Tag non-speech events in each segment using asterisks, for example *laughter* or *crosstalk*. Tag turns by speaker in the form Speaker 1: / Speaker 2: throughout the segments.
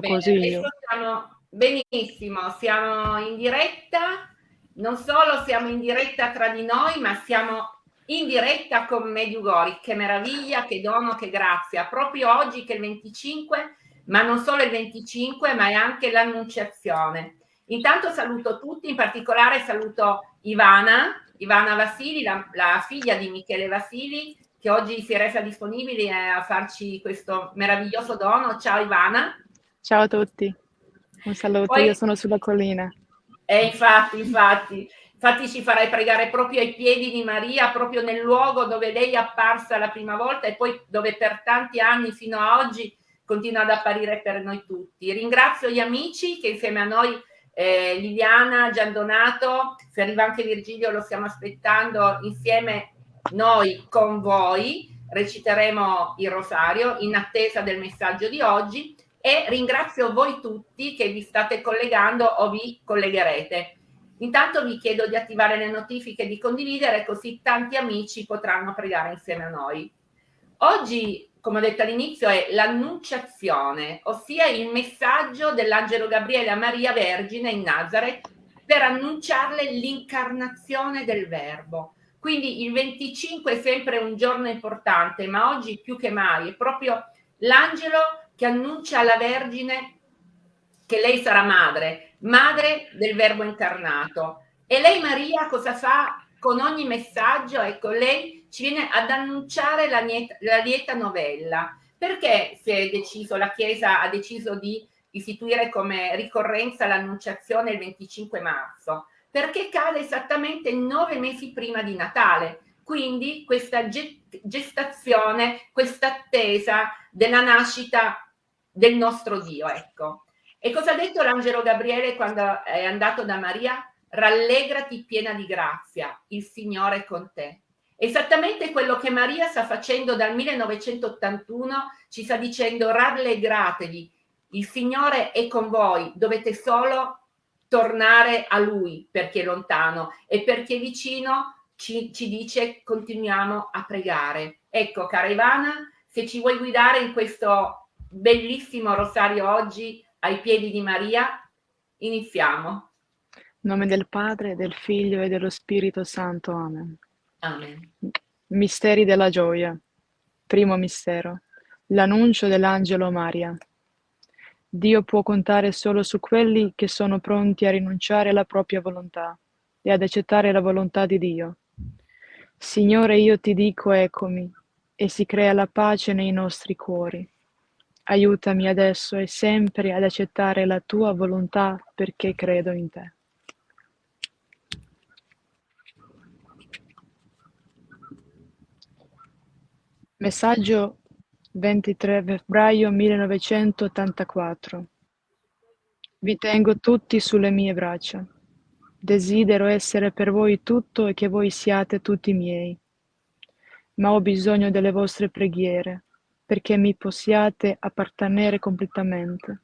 Speaker 1: fatto
Speaker 2: Bene,
Speaker 1: così
Speaker 2: siamo benissimo, siamo in diretta, non solo siamo in diretta tra di noi, ma siamo in diretta con Mediugori. Che meraviglia, che dono, che grazia. Proprio oggi che è il 25, ma non solo il 25, ma è anche l'annunciazione. Intanto saluto tutti, in particolare saluto Ivana, Ivana Vasili, la, la figlia di Michele Vasili, che oggi si è resa disponibile a farci questo meraviglioso dono. Ciao Ivana.
Speaker 1: Ciao a tutti, un saluto,
Speaker 2: Poi-
Speaker 1: io sono sulla collina.
Speaker 2: E infatti, infatti, infatti ci farai pregare proprio ai piedi di Maria, proprio nel luogo dove lei è apparsa la prima volta e poi dove per tanti anni fino a oggi continua ad apparire per noi tutti. Ringrazio gli amici che insieme a noi, eh, Liliana, Giandonato, se arriva anche Virgilio lo stiamo aspettando, insieme noi con voi reciteremo il rosario in attesa del messaggio di oggi e ringrazio voi tutti che vi state collegando o vi collegherete. Intanto vi chiedo di attivare le notifiche e di condividere così tanti amici potranno pregare insieme a noi. Oggi, come ho detto all'inizio, è l'annunciazione, ossia il messaggio dell'angelo Gabriele a Maria Vergine in Nazareth per annunciarle l'incarnazione del Verbo. Quindi il 25 è sempre un giorno importante, ma oggi più che mai è proprio l'angelo che annuncia alla Vergine che lei sarà madre, madre del Verbo incarnato. E lei Maria cosa fa con ogni messaggio? Ecco, lei ci viene ad annunciare la, lieta, la lieta novella. Perché si è deciso, la Chiesa ha deciso di istituire come ricorrenza l'annunciazione il 25 marzo? Perché cade esattamente nove mesi prima di Natale. Quindi questa gestazione, questa attesa della nascita del nostro Dio, ecco. E cosa ha detto l'angelo Gabriele quando è andato da Maria? Rallegrati piena di grazia, il Signore è con te. Esattamente quello che Maria sta facendo dal 1981, ci sta dicendo rallegratevi, il Signore è con voi, dovete solo tornare a Lui perché è lontano e perché è vicino ci, ci dice continuiamo a pregare. Ecco, cara Ivana, se ci vuoi guidare in questo bellissimo rosario oggi ai piedi di Maria, iniziamo.
Speaker 1: In nome del Padre, del Figlio e dello Spirito Santo. Amen.
Speaker 2: Amen.
Speaker 1: Misteri della gioia. Primo mistero. L'annuncio dell'angelo Maria. Dio può contare solo su quelli che sono pronti a rinunciare alla propria volontà e ad accettare la volontà di Dio. Signore, io ti dico eccomi, e si crea la pace nei nostri cuori. Aiutami adesso e sempre ad accettare la tua volontà perché credo in te. Messaggio 23 febbraio 1984 Vi tengo tutti sulle mie braccia. Desidero essere per voi tutto e che voi siate tutti miei. Ma ho bisogno delle vostre preghiere perché mi possiate appartenere completamente.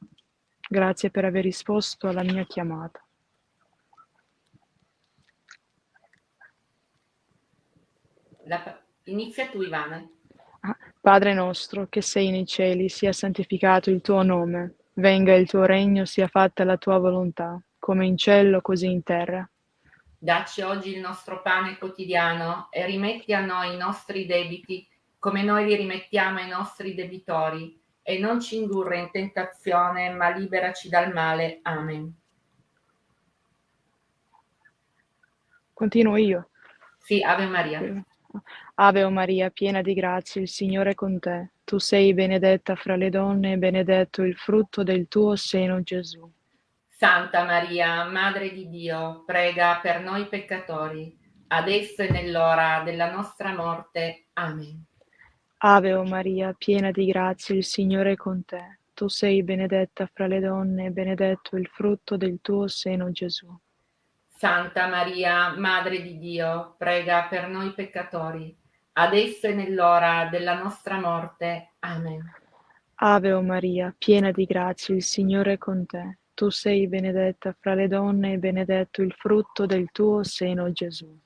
Speaker 1: Grazie per aver risposto alla mia chiamata.
Speaker 2: La, inizia tu, Ivana.
Speaker 1: Padre nostro, che sei nei cieli, sia santificato il tuo nome, venga il tuo regno, sia fatta la tua volontà, come in cielo così in terra.
Speaker 2: Dacci oggi il nostro pane quotidiano e rimetti a noi i nostri debiti, come noi li rimettiamo ai nostri debitori, e non ci indurre in tentazione, ma liberaci dal male. Amen.
Speaker 1: Continuo io.
Speaker 2: Sì, Ave Maria.
Speaker 1: Ave o Maria, piena di grazia, il Signore è con te. Tu sei benedetta fra le donne e benedetto il frutto del tuo seno, Gesù.
Speaker 2: Santa Maria, Madre di Dio, prega per noi peccatori, adesso e nell'ora della nostra morte. Amen.
Speaker 1: Ave o Maria, piena di grazia, il Signore è con te. Tu sei benedetta fra le donne e benedetto il frutto del tuo seno, Gesù.
Speaker 2: Santa Maria, Madre di Dio, prega per noi peccatori, adesso e nell'ora della nostra morte. Amen.
Speaker 1: Ave o Maria, piena di grazia, il Signore è con te. Tu sei benedetta fra le donne e benedetto il frutto del tuo seno, Gesù.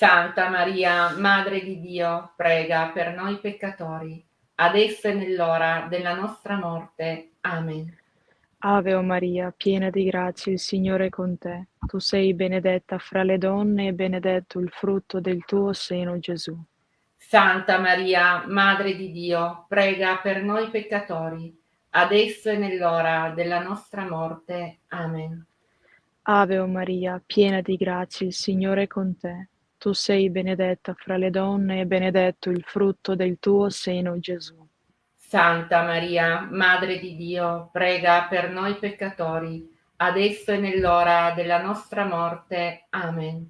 Speaker 2: Santa Maria, Madre di Dio, prega per noi peccatori, adesso e nell'ora della nostra morte. Amen.
Speaker 1: Ave o Maria, piena di grazia, il Signore è con te. Tu sei benedetta fra le donne e benedetto il frutto del tuo seno, Gesù.
Speaker 2: Santa Maria, Madre di Dio, prega per noi peccatori, adesso e nell'ora della nostra morte. Amen.
Speaker 1: Ave o Maria, piena di grazia, il Signore è con te. Tu sei benedetta fra le donne e benedetto il frutto del tuo seno, Gesù.
Speaker 2: Santa Maria, Madre di Dio, prega per noi peccatori, adesso e nell'ora della nostra morte. Amen.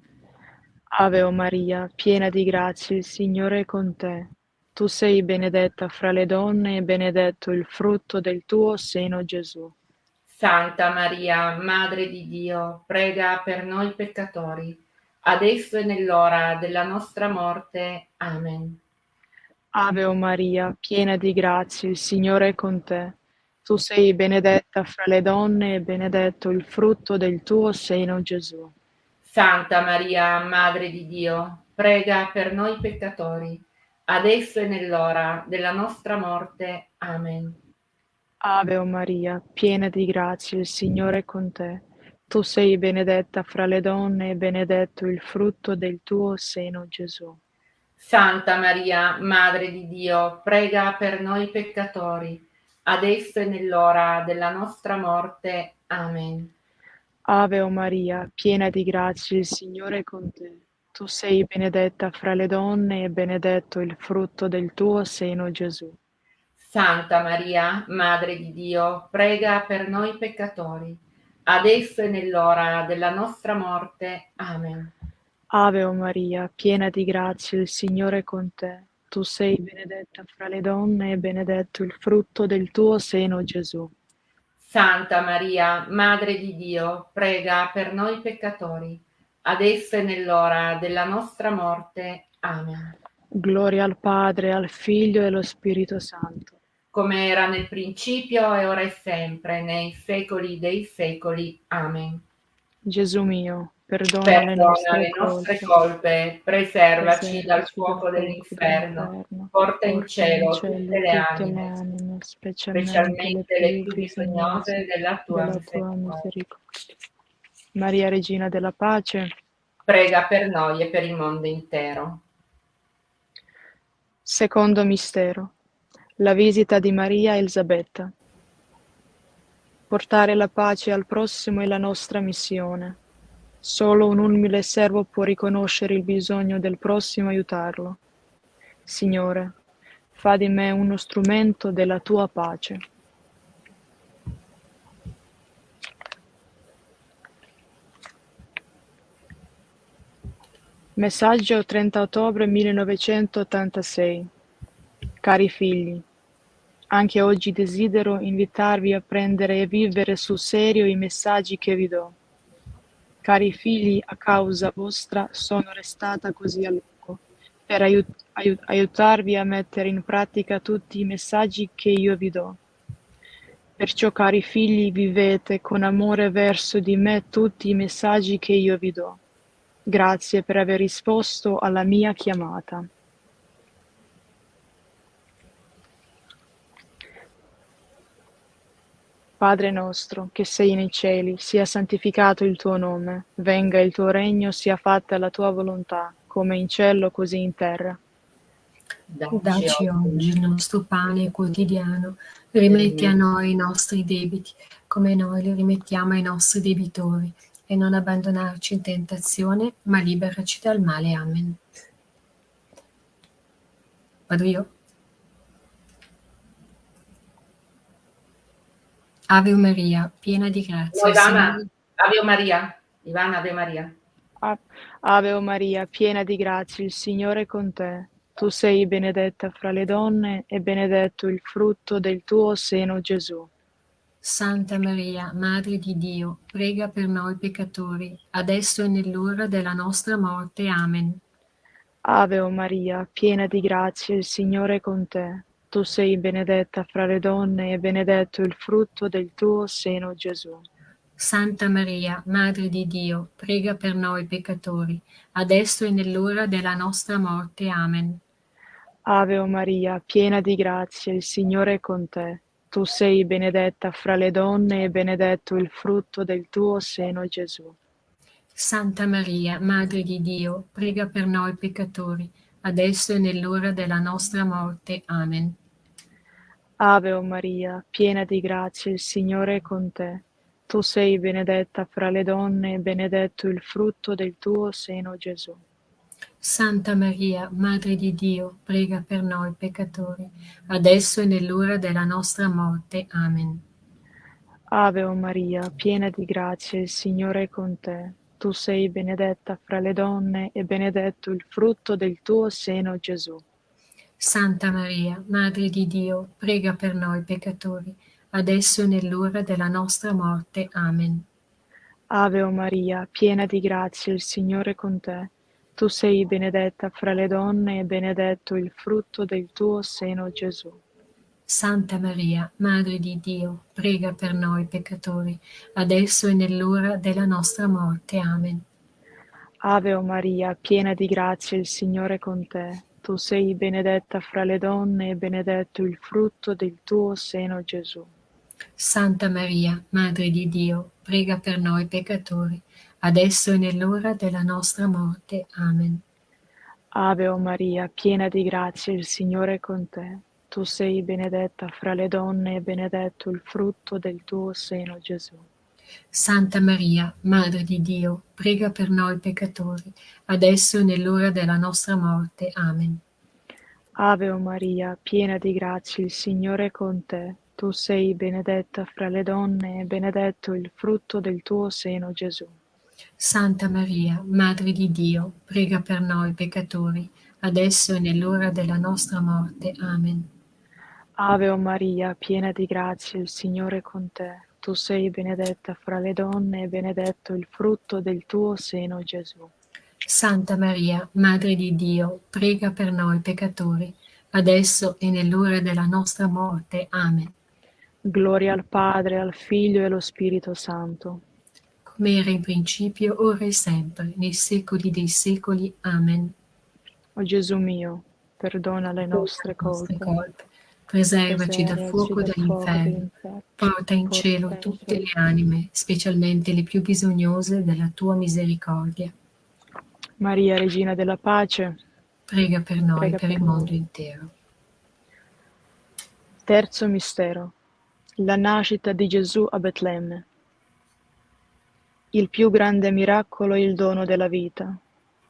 Speaker 1: Ave o Maria, piena di grazia, il Signore è con te. Tu sei benedetta fra le donne e benedetto il frutto del tuo seno, Gesù.
Speaker 2: Santa Maria, Madre di Dio, prega per noi peccatori, adesso e nell'ora della nostra morte. Amen.
Speaker 1: Ave o Maria, piena di grazia, il Signore è con te. Tu sei benedetta fra le donne e benedetto il frutto del tuo seno, Gesù.
Speaker 2: Santa Maria, Madre di Dio, prega per noi peccatori, adesso e nell'ora della nostra morte. Amen.
Speaker 1: Ave o Maria, piena di grazia, il Signore è con te. Tu sei benedetta fra le donne e benedetto il frutto del tuo seno, Gesù.
Speaker 2: Santa Maria, Madre di Dio, prega per noi peccatori, adesso e nell'ora della nostra morte. Amen.
Speaker 1: Ave o Maria, piena di grazia, il Signore è con te. Tu sei benedetta fra le donne e benedetto il frutto del tuo seno, Gesù.
Speaker 2: Santa Maria, Madre di Dio, prega per noi peccatori, adesso e nell'ora della nostra morte. Amen.
Speaker 1: Ave o Maria, piena di grazia, il Signore è con te. Tu sei benedetta fra le donne e benedetto il frutto del tuo seno, Gesù.
Speaker 2: Santa Maria, Madre di Dio, prega per noi peccatori, adesso e nell'ora della nostra morte. Amen.
Speaker 1: Gloria al Padre, al Figlio e allo Spirito Santo.
Speaker 2: Come era nel principio e ora e sempre, nei secoli dei secoli. Amen.
Speaker 1: Gesù mio, perdona,
Speaker 2: Perdona
Speaker 1: le nostre,
Speaker 2: le nostre
Speaker 1: colpe,
Speaker 2: colpe, preservaci dal
Speaker 1: preservaci
Speaker 2: fuoco dell'inferno, porta in cielo
Speaker 1: in
Speaker 2: tutte
Speaker 1: cielo
Speaker 2: le
Speaker 1: tutte
Speaker 2: anime,
Speaker 1: le anime, specialmente,
Speaker 2: specialmente le più bisognose della tua
Speaker 1: della tua
Speaker 2: misericordia.
Speaker 1: Maria, Regina della Pace,
Speaker 2: Prega per noi e per il mondo intero.
Speaker 1: secondo mistero, la visita di Maria Elisabetta. Portare la pace al prossimo è la nostra missione. Solo un umile servo può riconoscere il bisogno del prossimo e aiutarlo. Signore, fa di me uno strumento della tua pace. Messaggio 30 ottobre 1986 Cari figli, anche oggi desidero invitarvi a prendere e vivere sul serio i messaggi che vi do. Cari figli, a causa vostra sono restata così a lungo, per aiut- aiut- aiutarvi a mettere in pratica tutti i messaggi che io vi do. Perciò, cari figli, vivete con amore verso di me tutti i messaggi che io vi do. Grazie per aver risposto alla mia chiamata. Padre nostro, che sei nei cieli, sia santificato il tuo nome, venga il tuo regno, sia fatta la tua volontà, come in cielo così in terra.
Speaker 3: Dacci oggi il nostro pane quotidiano, rimetti a noi i nostri debiti, come noi li rimettiamo ai nostri debitori, e non abbandonarci in tentazione, ma liberaci dal male. Amen. Vado io? Ave Maria, piena di grazia.
Speaker 2: No, Ivana,
Speaker 3: Signore-
Speaker 2: Ave Maria. Ivana, Ave Maria.
Speaker 1: Ave o Maria, piena di grazia, il Signore è con te. Tu sei benedetta fra le donne e benedetto il frutto del tuo seno, Gesù.
Speaker 3: Santa Maria, Madre di Dio, prega per noi peccatori, adesso e nell'ora della nostra morte. Amen.
Speaker 1: Ave o Maria, piena di grazia, il Signore è con te. Tu sei benedetta fra le donne e benedetto il frutto del tuo seno, Gesù.
Speaker 3: Santa Maria, Madre di Dio, prega per noi peccatori, adesso e nell'ora della nostra morte. Amen.
Speaker 1: Ave o Maria, piena di grazia, il Signore è con te. Tu sei benedetta fra le donne e benedetto il frutto del tuo seno, Gesù.
Speaker 3: Santa Maria, Madre di Dio, prega per noi peccatori, adesso e nell'ora della nostra morte. Amen.
Speaker 1: Ave o Maria, piena di grazia, il Signore è con te. Tu sei benedetta fra le donne e benedetto il frutto del tuo seno, Gesù.
Speaker 3: Santa Maria, Madre di Dio, prega per noi peccatori, adesso e nell'ora della nostra morte. Amen.
Speaker 1: Ave o Maria, piena di grazia, il Signore è con te. Tu sei benedetta fra le donne e benedetto il frutto del tuo seno, Gesù.
Speaker 3: Santa Maria, Madre di Dio, prega per noi peccatori, adesso e nell'ora della nostra morte. Amen.
Speaker 1: Ave o Maria, piena di grazia, il Signore è con te. Tu sei benedetta fra le donne e benedetto il frutto del tuo seno, Gesù.
Speaker 3: Santa Maria, Madre di Dio, prega per noi peccatori, adesso e nell'ora della nostra morte. Amen.
Speaker 1: Ave o Maria, piena di grazia, il Signore è con te. Tu sei benedetta fra le donne e benedetto il frutto del tuo seno, Gesù.
Speaker 3: Santa Maria, Madre di Dio, prega per noi peccatori, adesso e nell'ora della nostra morte. Amen.
Speaker 1: Ave o Maria, piena di grazia, il Signore è con te. Tu sei benedetta fra le donne e benedetto il frutto del tuo seno, Gesù.
Speaker 3: Santa Maria, Madre di Dio, prega per noi peccatori, adesso e nell'ora della nostra morte. Amen.
Speaker 1: Ave o Maria, piena di grazia, il Signore è con te. Tu sei benedetta fra le donne e benedetto il frutto del tuo seno, Gesù.
Speaker 3: Santa Maria, Madre di Dio, prega per noi peccatori, adesso e nell'ora della nostra morte. Amen.
Speaker 1: Ave o Maria, piena di grazia, il Signore è con te. Tu sei benedetta fra le donne e benedetto il frutto del tuo seno, Gesù.
Speaker 3: Santa Maria, Madre di Dio, prega per noi peccatori, adesso e nell'ora della nostra morte. Amen.
Speaker 1: Gloria al Padre, al Figlio e allo Spirito Santo.
Speaker 3: Come era in principio, ora e sempre, nei secoli dei secoli. Amen.
Speaker 1: O Gesù mio, perdona le nostre colpe
Speaker 3: preservaci dal fuoco dell'inferno, porta in cielo tutte le anime, specialmente le più bisognose della tua misericordia.
Speaker 1: Maria, Regina della Pace,
Speaker 3: prega per noi e per, per il mondo intero.
Speaker 1: Terzo mistero. La nascita di Gesù a Betlemme. Il più grande miracolo è il dono della vita.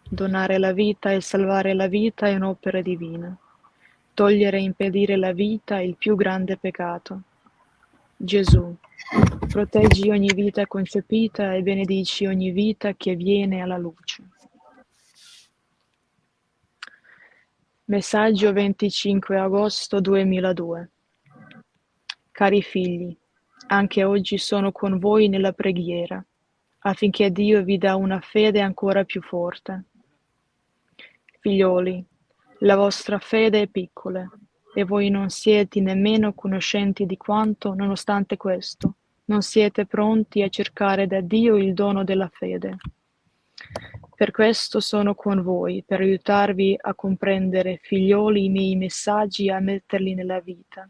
Speaker 1: Donare la vita e salvare la vita è un'opera divina. Togliere e impedire la vita il più grande peccato. Gesù, proteggi ogni vita concepita e benedici ogni vita che viene alla luce. Messaggio 25 agosto 2002 Cari figli, anche oggi sono con voi nella preghiera, affinché Dio vi dà una fede ancora più forte. Figlioli, la vostra fede è piccola, e voi non siete nemmeno conoscenti di quanto, nonostante questo, non siete pronti a cercare da Dio il dono della fede. Per questo sono con voi, per aiutarvi a comprendere, figlioli, i miei messaggi e a metterli nella vita.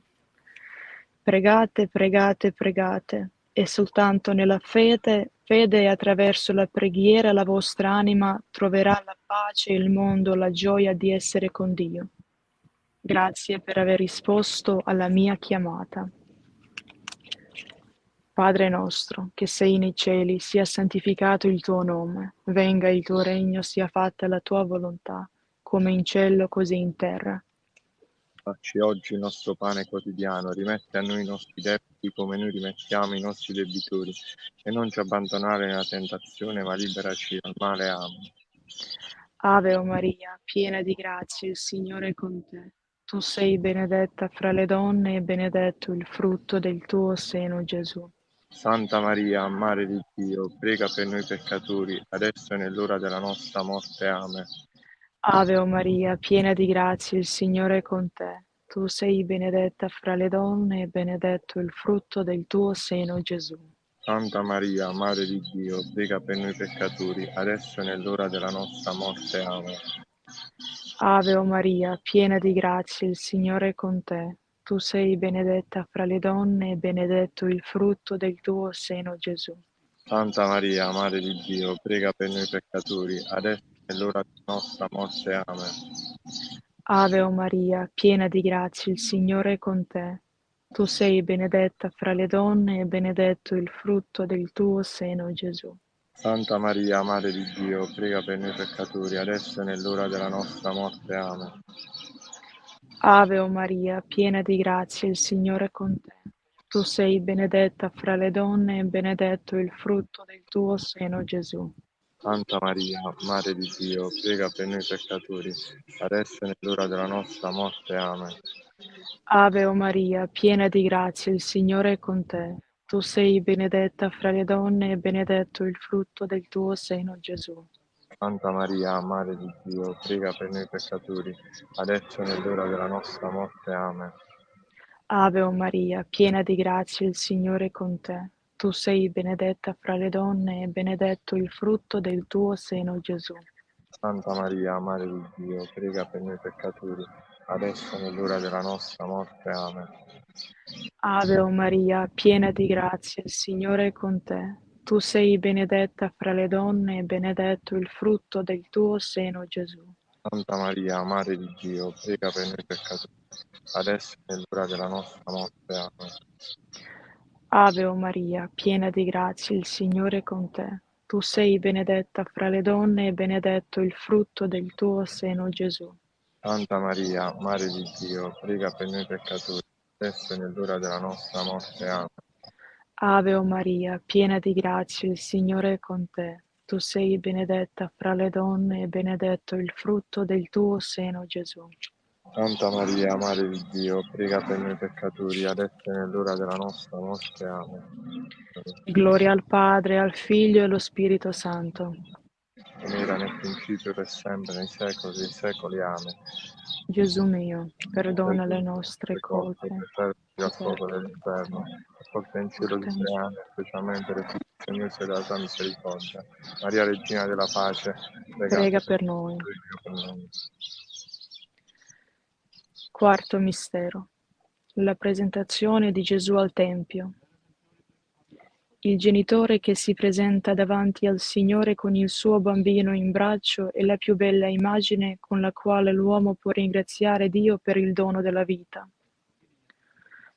Speaker 1: Pregate, pregate, pregate, e soltanto nella fede, fede e attraverso la preghiera la vostra anima troverà la pace, il mondo, la gioia di essere con Dio. Grazie per aver risposto alla mia chiamata. Padre nostro, che sei nei cieli, sia santificato il tuo nome, venga il tuo regno, sia fatta la tua volontà, come in cielo così in terra.
Speaker 4: Dacci oggi il nostro pane quotidiano, rimetti a noi i nostri debiti come noi rimettiamo i nostri debitori, e non ci abbandonare nella tentazione, ma liberaci dal male. Amen.
Speaker 1: Ave o Maria, piena di grazia, il Signore è con te. Tu sei benedetta fra le donne e benedetto il frutto del tuo seno, Gesù.
Speaker 4: Santa Maria, Madre di Dio, prega per noi peccatori, adesso e nell'ora della nostra morte. Amen.
Speaker 1: Ave o Maria, piena di grazia, il Signore è con te. Tu sei benedetta fra le donne e benedetto il frutto del tuo seno, Gesù.
Speaker 4: Santa Maria, Madre di Dio, prega per noi peccatori, adesso e nell'ora della nostra morte. Amen.
Speaker 1: Ave o Maria, piena di grazia, il Signore è con te. tu sei benedetta fra le donne e benedetto il frutto del tuo seno, Gesù.
Speaker 4: Santa Maria, Madre di Dio, prega per noi peccatori, adesso l'ora della nostra morte. Amen.
Speaker 1: Ave o Maria, piena di grazia, il Signore è con te. Tu sei benedetta fra le donne e benedetto il frutto del tuo seno, Gesù.
Speaker 4: Santa Maria, Madre di Dio, prega per noi peccatori, adesso è nell'ora della nostra morte. Amen.
Speaker 1: Ave o Maria, piena di grazia, il Signore è con te. Tu sei benedetta fra le donne e benedetto il frutto del tuo seno, Gesù.
Speaker 4: Santa Maria, Madre di Dio, prega per noi peccatori, adesso è nell'ora della nostra morte. Amen.
Speaker 1: Ave o Maria, piena di grazia, il Signore è con te. Tu sei benedetta fra le donne e benedetto il frutto del tuo seno, Gesù.
Speaker 4: Santa Maria, Madre di Dio, prega per noi peccatori, adesso è nell'ora della nostra morte. Amen.
Speaker 1: Ave o Maria, piena di grazia, il Signore è con te. Tu sei benedetta fra le donne e benedetto il frutto del tuo seno, Gesù.
Speaker 4: Santa Maria, Madre di Dio, prega per noi peccatori, adesso è nell'ora della nostra morte. Amen.
Speaker 1: Ave o Maria, piena di grazia, il Signore è con te. Tu sei benedetta fra le donne e benedetto il frutto del tuo seno, Gesù.
Speaker 4: Santa Maria, Madre di Dio, prega per noi peccatori, adesso è nell'ora della nostra morte. Amen.
Speaker 1: Ave o Maria, piena di grazia, il Signore è con te. Tu sei benedetta fra le donne e benedetto il frutto del tuo seno, Gesù.
Speaker 4: Santa Maria, Madre di Dio, prega per noi peccatori, adesso è nell'ora della nostra morte. Amen.
Speaker 1: Ave o Maria, piena di grazia, il Signore è con te. Tu sei benedetta fra le donne e benedetto il frutto del tuo seno, Gesù.
Speaker 4: Santa Maria, Madre di Dio, prega per noi peccatori, adesso è nell'ora della nostra morte. Amen.
Speaker 1: Gloria al Padre, al Figlio e allo Spirito Santo.
Speaker 4: Come era nel principio, per sempre, nei secoli dei secoli. Amen.
Speaker 1: Gesù mio, perdona le nostre colpe.
Speaker 4: Dal fuoco dell'inferno, porta in cielo di anni, specialmente le Signore della tua misericordia. Maria, Regina della Pace,
Speaker 1: Prega per noi.
Speaker 4: per noi.
Speaker 1: Quarto mistero. La presentazione di Gesù al Tempio. Il genitore che si presenta davanti al Signore con il suo bambino in braccio è la più bella immagine con la quale l'uomo può ringraziare Dio per il dono della vita.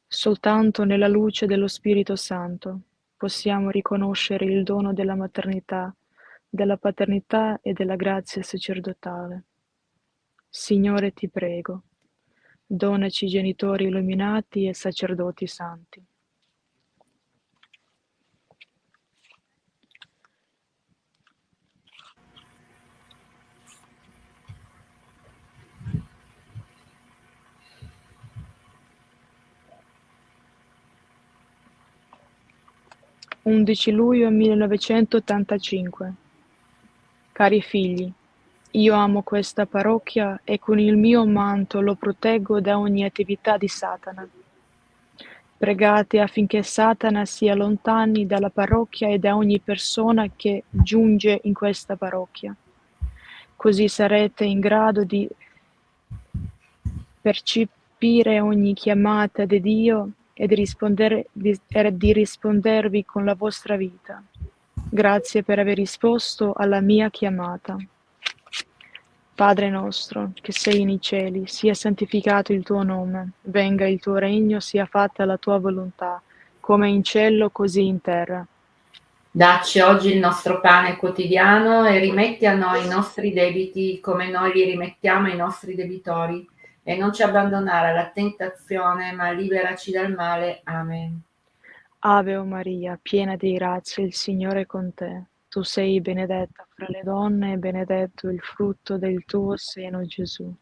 Speaker 1: Soltanto nella luce dello Spirito Santo possiamo riconoscere il dono della maternità, della paternità e della grazia sacerdotale. Signore, ti prego, donaci genitori illuminati e sacerdoti santi. Undici luglio millenovecentottantacinque Cari figli, io amo questa parrocchia e con il mio manto lo proteggo da ogni attività di Satana. Pregate affinché Satana si allontani dalla parrocchia e da ogni persona che giunge in questa parrocchia. Così sarete in grado di percepire ogni chiamata di Dio e di, rispondere, di, di rispondervi con la vostra vita. Grazie per aver risposto alla mia chiamata. Padre nostro, che sei nei cieli, sia santificato il tuo nome, venga il tuo regno, sia fatta la tua volontà, come in cielo così in terra.
Speaker 2: Dacci oggi il nostro pane quotidiano e rimetti a noi i nostri debiti come noi li rimettiamo ai nostri debitori e non ci abbandonare alla tentazione, ma liberaci dal male. Amen.
Speaker 1: Ave o Maria, piena di grazia, il Signore è con te. Tu sei benedetta fra le donne e benedetto il frutto del tuo seno, Gesù.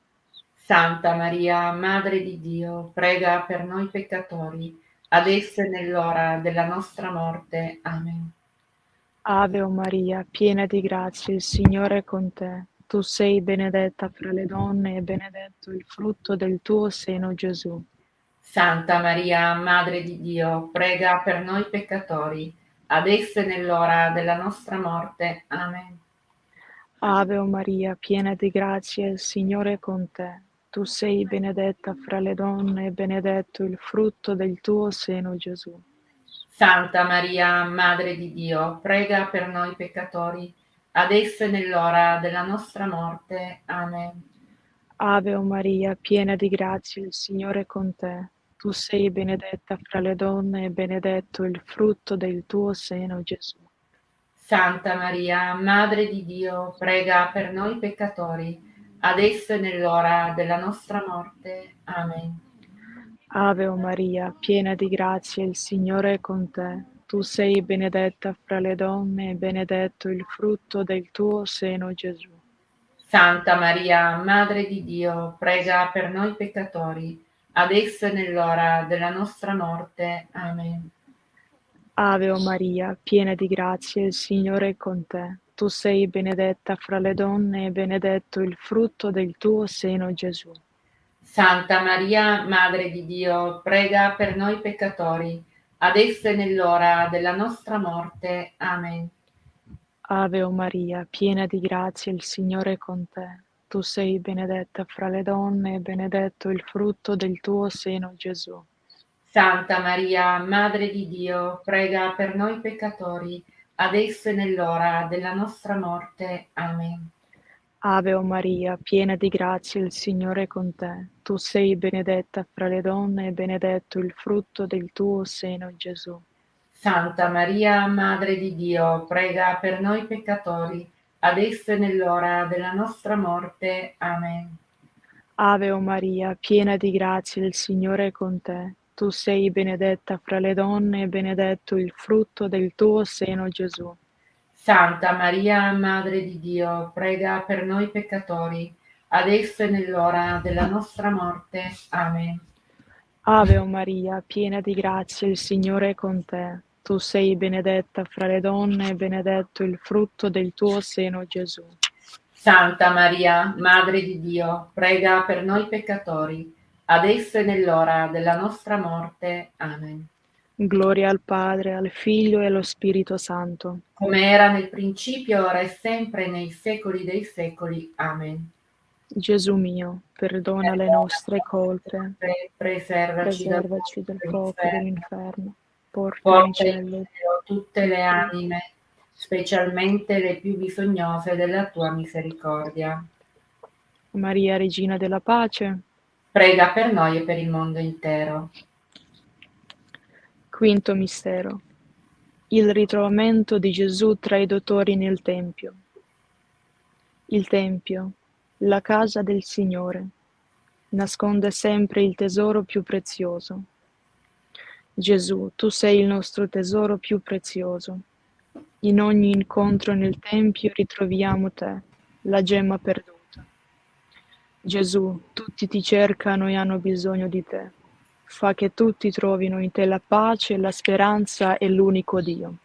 Speaker 2: Santa Maria, Madre di Dio, prega per noi peccatori, adesso e nell'ora della nostra morte. Amen.
Speaker 1: Ave o Maria, piena di grazia, il Signore è con te. Tu sei benedetta fra le donne e benedetto il frutto del tuo seno, Gesù.
Speaker 2: Santa Maria, Madre di Dio, prega per noi peccatori, adesso e nell'ora della nostra morte. Amen.
Speaker 1: Ave o Maria, piena di grazia, il Signore è con te. Tu sei benedetta fra le donne e benedetto il frutto del tuo seno, Gesù.
Speaker 2: Santa Maria, Madre di Dio, prega per noi peccatori, adesso e nell'ora della nostra morte. Amen.
Speaker 1: Ave o Maria, piena di grazia, il Signore è con te. Tu sei benedetta fra le donne e benedetto il frutto del tuo seno, Gesù.
Speaker 2: Santa Maria, Madre di Dio, prega per noi peccatori, adesso e nell'ora della nostra morte. Amen.
Speaker 1: Ave o Maria, piena di grazia, il Signore è con te. Tu sei benedetta fra le donne e benedetto il frutto del tuo seno, Gesù.
Speaker 2: Santa Maria, Madre di Dio, prega per noi peccatori, adesso e nell'ora della nostra morte. Amen.
Speaker 1: Ave o Maria, piena di grazia, il Signore è con te. Tu sei benedetta fra le donne e benedetto il frutto del tuo seno, Gesù.
Speaker 2: Santa Maria, Madre di Dio, prega per noi peccatori, adesso e nell'ora della nostra morte. Amen.
Speaker 1: Ave o Maria, piena di grazia, il Signore è con te. Tu sei benedetta fra le donne e benedetto il frutto del tuo seno, Gesù.
Speaker 2: Santa Maria, Madre di Dio, prega per noi peccatori, adesso e nell'ora della nostra morte. Amen.
Speaker 1: Ave o Maria, piena di grazia, il Signore è con te. Tu sei benedetta fra le donne e benedetto il frutto del tuo seno, Gesù.
Speaker 2: Santa Maria, Madre di Dio, prega per noi peccatori, adesso e nell'ora della nostra morte. Amen.
Speaker 1: Ave o Maria, piena di grazia, il Signore è con te. Tu sei benedetta fra le donne e benedetto il frutto del tuo seno, Gesù.
Speaker 2: Santa Maria, Madre di Dio, prega per noi peccatori, adesso e nell'ora della nostra morte. Amen.
Speaker 1: Ave o Maria, piena di grazia, il Signore è con te. Tu sei benedetta fra le donne e benedetto il frutto del tuo seno, Gesù.
Speaker 2: Santa Maria, Madre di Dio, prega per noi peccatori, adesso e nell'ora della nostra morte. Amen.
Speaker 1: Gloria al Padre, al Figlio e allo Spirito Santo.
Speaker 2: Come era nel principio, ora e sempre, nei secoli dei secoli. Amen.
Speaker 1: Gesù mio, perdona le nostre colpe,
Speaker 2: Pre- preservaci,
Speaker 1: preservaci dal fuoco dell'inferno, porta in cielo
Speaker 2: tutte le anime, specialmente le più bisognose della tua misericordia.
Speaker 1: Maria, Regina della Pace.
Speaker 2: Prega per noi e per il mondo intero.
Speaker 1: Quinto mistero. Il ritrovamento di Gesù tra i dottori nel Tempio. Il Tempio, la casa del Signore, nasconde sempre il tesoro più prezioso. Gesù, tu sei il nostro tesoro più prezioso. In ogni incontro nel Tempio ritroviamo te, la gemma perduta. Gesù, tutti ti cercano e hanno bisogno di te. Fa che tutti trovino in te la pace, la speranza e l'unico Dio.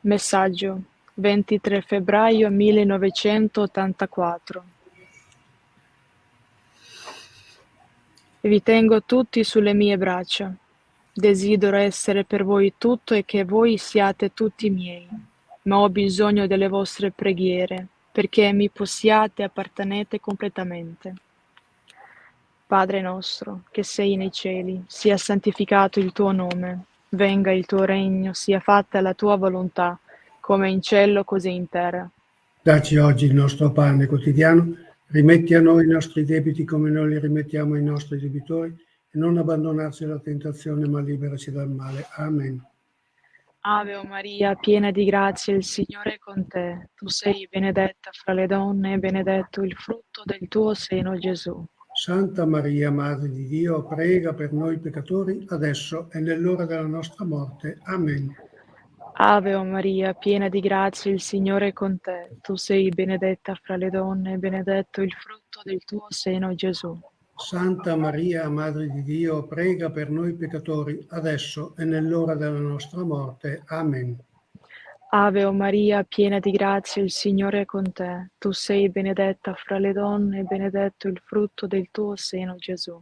Speaker 1: Messaggio 23 febbraio 1984 Vi tengo tutti sulle mie braccia. Desidero essere per voi tutto e che voi siate tutti miei, ma ho bisogno delle vostre preghiere perché mi possiate appartenete completamente. Padre nostro, che sei nei cieli, sia santificato il tuo nome, venga il tuo regno, sia fatta la tua volontà, come in cielo così in terra.
Speaker 5: Dacci oggi il nostro pane quotidiano, rimetti a noi i nostri debiti come noi li rimettiamo ai nostri debitori e non abbandonarci alla tentazione, ma liberaci dal male. Amen.
Speaker 1: Ave o Maria, piena di grazia, il Signore è con te. Tu sei benedetta fra le donne e benedetto il frutto del tuo seno, Gesù.
Speaker 5: Santa Maria, Madre di Dio, prega per noi peccatori, adesso e nell'ora della nostra morte. Amen.
Speaker 1: Ave o Maria, piena di grazia, il Signore è con te. Tu sei benedetta fra le donne e benedetto il frutto del tuo seno, Gesù.
Speaker 5: Santa Maria, Madre di Dio, prega per noi peccatori, adesso e nell'ora della nostra morte. Amen.
Speaker 1: Ave o Maria, piena di grazia, il Signore è con te. Tu sei benedetta fra le donne e benedetto il frutto del tuo seno, Gesù.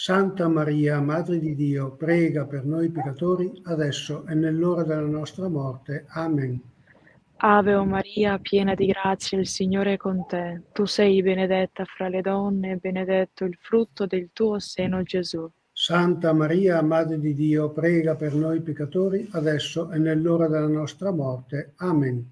Speaker 5: Santa Maria, Madre di Dio, prega per noi peccatori, adesso e nell'ora della nostra morte. Amen.
Speaker 1: Ave o Maria, piena di grazia, il Signore è con te. Tu sei benedetta fra le donne e benedetto il frutto del tuo seno, Gesù.
Speaker 5: Santa Maria, Madre di Dio, prega per noi peccatori, adesso e nell'ora della nostra morte. Amen.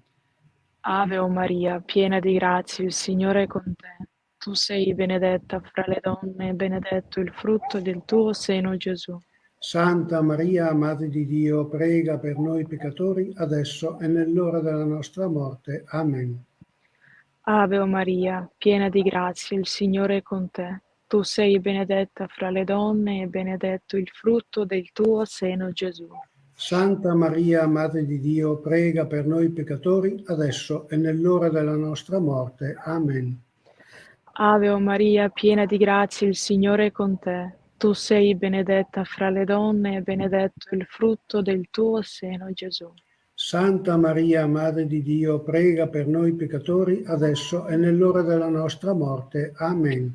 Speaker 1: Ave o Maria, piena di grazia, il Signore è con te. Tu sei benedetta fra le donne e benedetto il frutto del tuo seno, Gesù.
Speaker 5: Santa Maria, Madre di Dio, prega per noi peccatori, adesso e nell'ora della nostra morte. Amen.
Speaker 1: Ave Maria, piena di grazia, il Signore è con te. Tu sei benedetta fra le donne e benedetto il frutto del tuo seno, Gesù.
Speaker 5: Santa Maria, Madre di Dio, prega per noi peccatori, adesso e nell'ora della nostra morte. Amen.
Speaker 1: Ave o Maria, piena di grazia, il Signore è con te. Tu sei benedetta fra le donne e benedetto il frutto del tuo seno, Gesù.
Speaker 5: Santa Maria, Madre di Dio, prega per noi peccatori, adesso e nell'ora della nostra morte. Amen.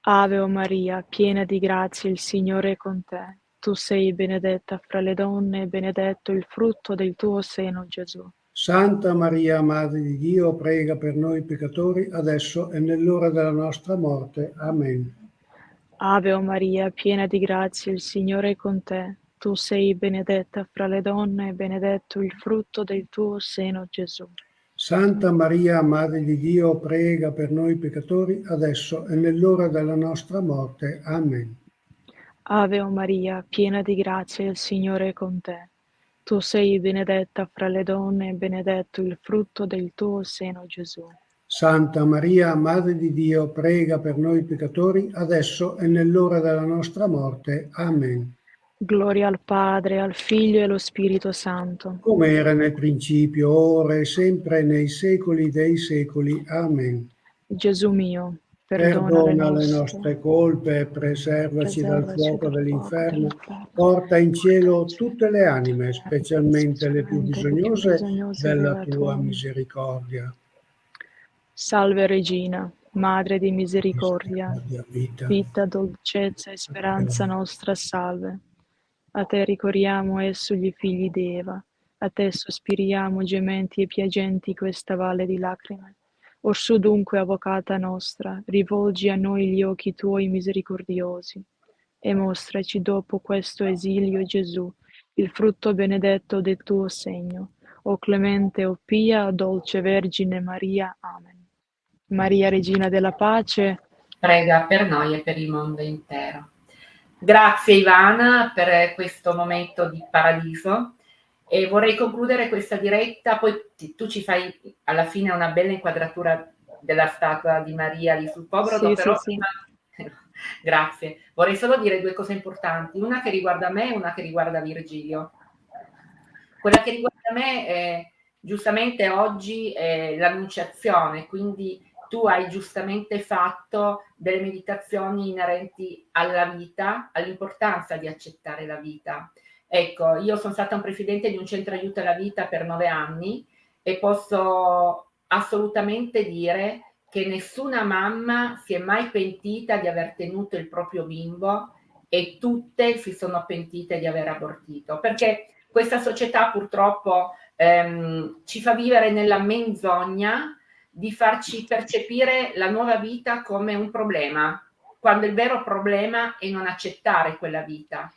Speaker 1: Ave o Maria, piena di grazia, il Signore è con te. Tu sei benedetta fra le donne e benedetto il frutto del tuo seno, Gesù.
Speaker 5: Santa Maria, Madre di Dio, prega per noi peccatori, adesso e nell'ora della nostra morte. Amen.
Speaker 1: Ave o Maria, piena di grazia, il Signore è con te. Tu sei benedetta fra le donne e benedetto il frutto del tuo seno, Gesù.
Speaker 5: Santa Maria, Madre di Dio, prega per noi peccatori, adesso e nell'ora della nostra morte. Amen.
Speaker 1: Ave o Maria, piena di grazia, il Signore è con te. Tu sei benedetta fra le donne e benedetto il frutto del tuo seno, Gesù.
Speaker 5: Santa Maria, Madre di Dio, prega per noi peccatori, adesso e nell'ora della nostra morte. Amen.
Speaker 1: Gloria al Padre, al Figlio e allo Spirito Santo.
Speaker 5: Come era nel principio, ora e sempre nei secoli dei secoli. Amen.
Speaker 1: Gesù mio, perdona,
Speaker 5: Perdona
Speaker 1: le nostre,
Speaker 5: colpe, preservaci dal
Speaker 1: preservaci
Speaker 5: fuoco
Speaker 1: dal
Speaker 5: dell'inferno,
Speaker 1: fuoco dell'inferno.
Speaker 5: porta in cielo tutte le anime, specialmente le più bisognose della tua misericordia.
Speaker 1: Salve Regina, Madre di misericordia,
Speaker 5: vita.
Speaker 1: vita, dolcezza e speranza nostra, salve. A te ricorriamo e sugli figli d'Eva, a te sospiriamo gementi e piagenti questa valle di lacrime. Orsù dunque, avvocata nostra, rivolgi a noi gli occhi tuoi misericordiosi e mostraci dopo questo esilio Gesù, il frutto benedetto del tuo segno. O clemente, o pia, dolce Vergine Maria. Amen. Maria, Regina della Pace,
Speaker 2: prega per noi e per il mondo intero. Grazie Ivana per questo momento di paradiso e vorrei concludere questa diretta, poi ti- tu ci fai alla fine una bella inquadratura della statua di Maria lì sul Pobrodo,
Speaker 1: Sì,
Speaker 2: però
Speaker 1: sì, sì.
Speaker 2: prima- *laughs* Grazie. Vorrei solo dire due cose importanti, una che riguarda me e una che riguarda Virgilio. Quella che riguarda me è giustamente oggi è l'annunciazione, quindi tu hai giustamente fatto delle meditazioni inerenti alla vita, all'importanza di accettare la vita. Ecco, io sono stata un presidente di un centro aiuto alla vita per nove anni e posso assolutamente dire che nessuna mamma si è mai pentita di aver tenuto il proprio bimbo e tutte si sono pentite di aver abortito, perché questa società purtroppo ehm, ci fa vivere nella menzogna di farci percepire la nuova vita come un problema, quando il vero problema è non accettare quella vita.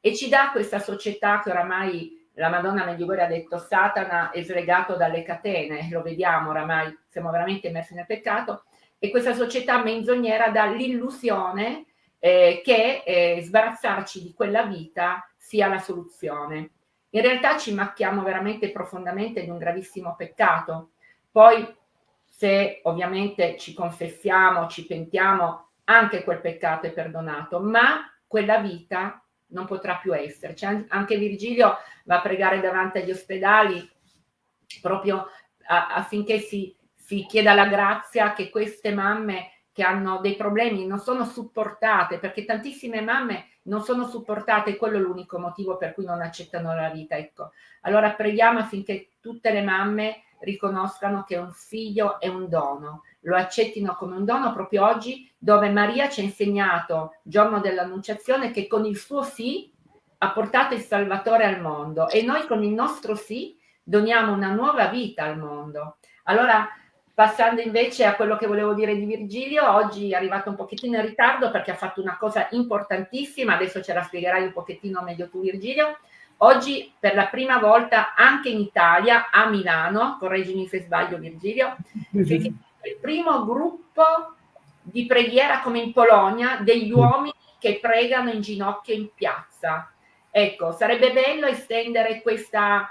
Speaker 2: E ci dà questa società che oramai la Madonna Medjugorje ha detto Satana è slegato dalle catene, lo vediamo oramai, siamo veramente immersi nel peccato, e questa società menzognera dà l'illusione eh, che eh, sbarazzarci di quella vita sia la soluzione. In realtà ci macchiamo veramente profondamente di un gravissimo peccato. Poi se ovviamente ci confessiamo, ci pentiamo, anche quel peccato è perdonato, ma quella vita non potrà più esserci. An- Anche Virgilio va a pregare davanti agli ospedali proprio affinché si, si chieda la grazia che queste mamme che hanno dei problemi non sono supportate, perché tantissime mamme non sono supportate, quello è l'unico motivo per cui non accettano la vita. Ecco. Allora preghiamo affinché tutte le mamme riconoscano che un figlio è un dono lo accettino come un dono proprio oggi, dove Maria ci ha insegnato, giorno dell'Annunciazione, che con il suo sì ha portato il Salvatore al mondo e noi con il nostro sì doniamo una nuova vita al mondo. Allora, passando invece a quello che volevo dire di Virgilio, oggi è arrivato un pochettino in ritardo perché ha fatto una cosa importantissima, adesso ce la spiegherai un pochettino meglio tu Virgilio, Oggi per la prima volta anche in Italia, a Milano, correggimi se sbaglio Virgilio, mm-hmm. Il primo gruppo di preghiera come in Polonia degli mm. uomini che pregano in ginocchio in piazza. Ecco, sarebbe bello estendere questa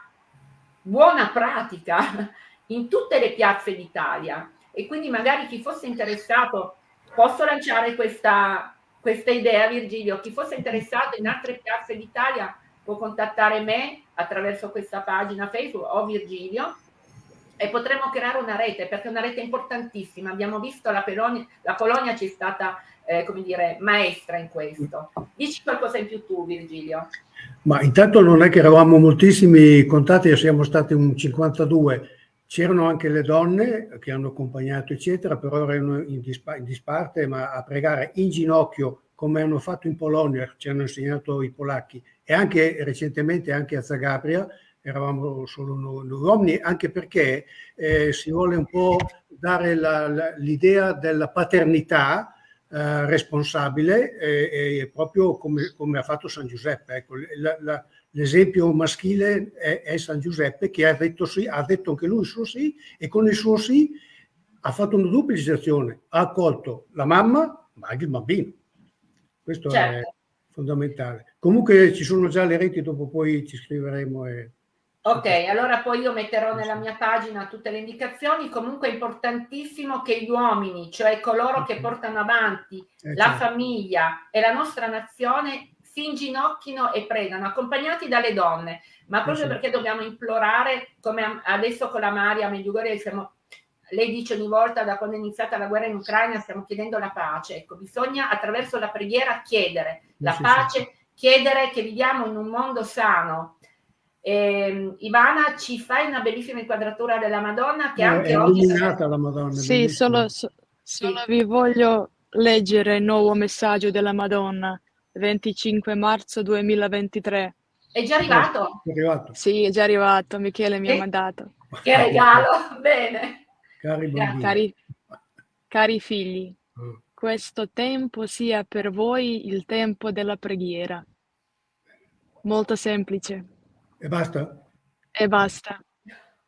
Speaker 2: buona pratica *laughs* in tutte le piazze d'Italia e quindi magari chi fosse interessato, posso lanciare questa, questa idea Virgilio, chi fosse interessato in altre piazze d'Italia può contattare me attraverso questa pagina Facebook o Virgilio e potremo creare una rete perché è una rete importantissima. Abbiamo visto la, Polonia, la Polonia ci è stata, eh, come dire, maestra in questo. Dici qualcosa in più tu, Virgilio.
Speaker 5: Ma intanto non è che eravamo moltissimi contatti, siamo stati un 52. C'erano anche le donne che hanno accompagnato, eccetera, però erano in, dispa in disparte, ma a pregare in ginocchio, come hanno fatto in Polonia, ci hanno insegnato i polacchi, e anche recentemente anche a Zagabria eravamo solo noi, noi uomini, anche perché eh, si vuole un po' dare l'idea della paternità eh, responsabile, eh, proprio come, come, ha fatto San Giuseppe. Ecco, l'esempio maschile è, è, San Giuseppe che ha detto, sì, ha detto anche lui il suo sì e con il suo sì ha fatto una duplicazione, ha accolto la mamma ma anche il bambino. Questo certo. è fondamentale. Comunque ci sono già le reti, dopo poi ci scriveremo. E...
Speaker 2: Ok, allora poi io metterò nella mia pagina tutte le indicazioni. Comunque è importantissimo che gli uomini, cioè coloro che portano avanti eh, la certo. famiglia e la nostra nazione, si inginocchino e pregano, accompagnati dalle donne, ma proprio eh, perché dobbiamo implorare, come adesso con la Maria Medjugorje siamo lei dice ogni volta da quando è iniziata la guerra in Ucraina stiamo chiedendo la pace. Ecco, bisogna attraverso la preghiera chiedere la sì, pace, sì. chiedere che viviamo in un mondo sano. Eh, Ivana, ci fai una bellissima inquadratura della Madonna che eh, anche
Speaker 5: è
Speaker 2: oggi...
Speaker 5: È la Madonna.
Speaker 1: Sì, solo, so, solo vi voglio leggere il nuovo messaggio della Madonna, 25 marzo 2023.
Speaker 2: È già arrivato?
Speaker 5: È arrivato.
Speaker 1: Sì, è già arrivato, Michele mi ha mandato.
Speaker 2: Che regalo, *laughs* bene.
Speaker 5: Cari,
Speaker 1: cari, cari figli, mm. questo tempo sia per voi il tempo della preghiera. Molto semplice.
Speaker 5: E basta?
Speaker 1: E basta.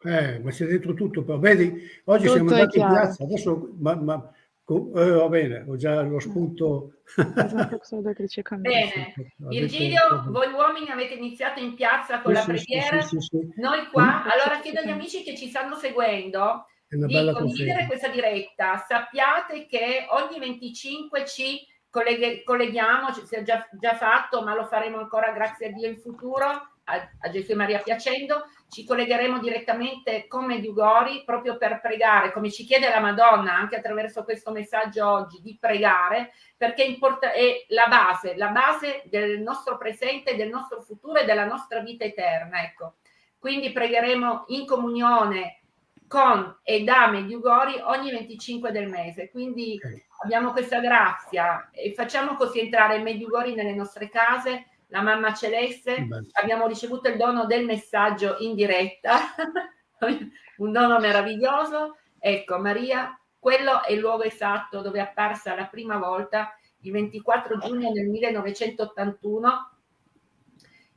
Speaker 5: Eh, ma c'è dentro tutto, però vedi, oggi tutto siamo andati in piazza, adesso, ma, ma eh, va bene, ho già lo spunto. *laughs*
Speaker 2: bene, Virgilio, voi uomini avete iniziato in piazza con sì, la preghiera, sì, sì, noi qua, allora chiedo agli amici che ci stanno seguendo di condividere questa diretta. Sappiate che ogni 25 ci colleghiamo, si è già, già, fatto, ma lo faremo ancora grazie a Dio in futuro, a, a Gesù e Maria piacendo, ci collegheremo direttamente con Mediugori proprio per pregare, come ci chiede la Madonna anche attraverso questo messaggio oggi, di pregare, perché è la base, la base del nostro presente, del nostro futuro e della nostra vita eterna. Ecco. Quindi pregheremo in comunione con e da Mediugori ogni 25 del mese. Quindi abbiamo questa grazia e facciamo così entrare Mediugori nelle nostre case, la mamma celeste, Beh. abbiamo ricevuto il dono del messaggio in diretta, *laughs* un dono meraviglioso. Ecco, Maria, quello è il luogo esatto dove è apparsa la prima volta il 24 giugno del 1981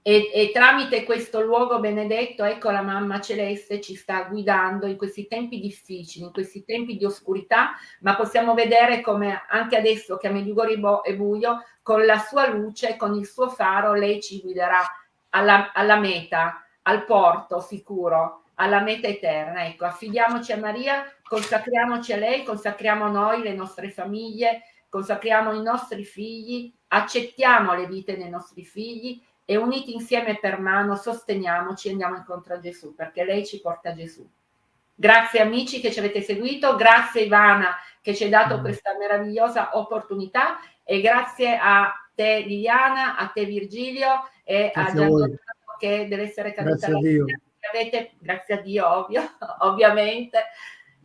Speaker 2: e, e, tramite questo luogo benedetto, ecco la mamma celeste ci sta guidando in questi tempi difficili, in questi tempi di oscurità, ma possiamo vedere come anche adesso che a Medjugorje è buio, con la sua luce, con il suo faro, lei ci guiderà alla, alla meta, al porto sicuro, alla meta eterna. Ecco, affidiamoci a Maria, consacriamoci a lei, consacriamo noi, le nostre famiglie, consacriamo i nostri figli, accettiamo le vite dei nostri figli e uniti insieme per mano sosteniamoci e andiamo incontro a Gesù perché lei ci porta a Gesù. Grazie amici che ci avete seguito, grazie Ivana che ci hai dato mm. questa meravigliosa opportunità e grazie a te Liliana, a te Virgilio e grazie a Gianluca che deve essere caduta
Speaker 5: grazie.
Speaker 2: Avete, grazie a Dio ovvio, *laughs* ovviamente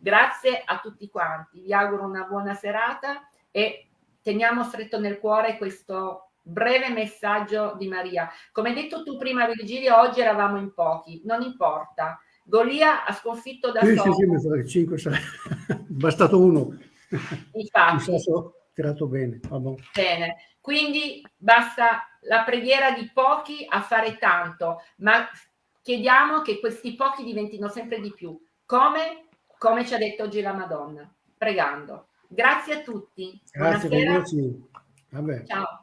Speaker 2: Grazie a tutti quanti, vi auguro una buona serata e teniamo stretto nel cuore questo breve messaggio di Maria. Come hai detto tu prima Virgilio, oggi eravamo in pochi, non importa. Golia ha sconfitto da
Speaker 5: sì,
Speaker 2: solo.
Speaker 5: Sì, sì, mi 5, 6. *laughs* bastato uno.
Speaker 2: Infatti.
Speaker 5: Mi tirato bene.
Speaker 2: Bene, quindi basta la preghiera di pochi a fare tanto, ma chiediamo che questi pochi diventino sempre di più. Come? Come ci ha detto oggi la Madonna, pregando. Grazie a tutti.
Speaker 5: Grazie.
Speaker 2: Ciao.